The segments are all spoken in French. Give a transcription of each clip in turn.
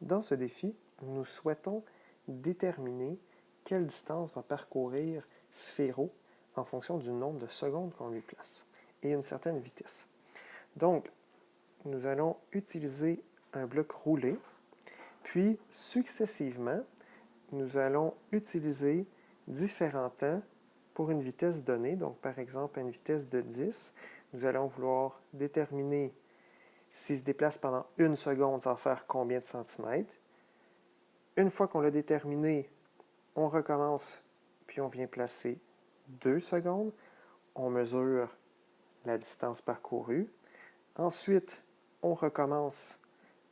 Dans ce défi, nous souhaitons déterminer quelle distance va parcourir Sphéro en fonction du nombre de secondes qu'on lui place et une certaine vitesse. Donc, nous allons utiliser un bloc roulé, puis successivement, nous allons utiliser différents temps pour une vitesse donnée. Donc, par exemple, à une vitesse de 10, nous allons vouloir déterminer s'il se déplace pendant une seconde, ça va faire combien de centimètres? Une fois qu'on l'a déterminé, on recommence, puis on vient placer 2 secondes. On mesure la distance parcourue. Ensuite, on recommence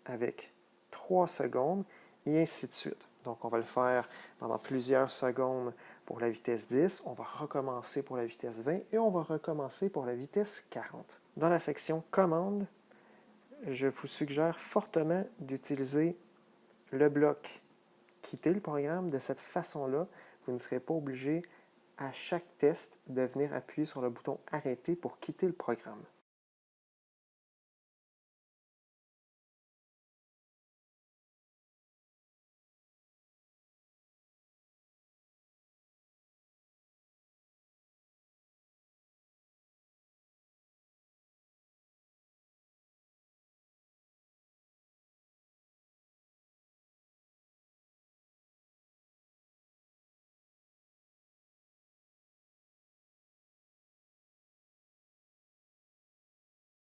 avec 3 secondes et ainsi de suite. Donc, on va le faire pendant plusieurs secondes pour la vitesse 10, on va recommencer pour la vitesse 20 et on va recommencer pour la vitesse 40. Dans la section « Commande », je vous suggère fortement d'utiliser le bloc « Quitter le programme ». De cette façon-là, vous ne serez pas obligé à chaque test de venir appuyer sur le bouton « Arrêter » pour quitter le programme.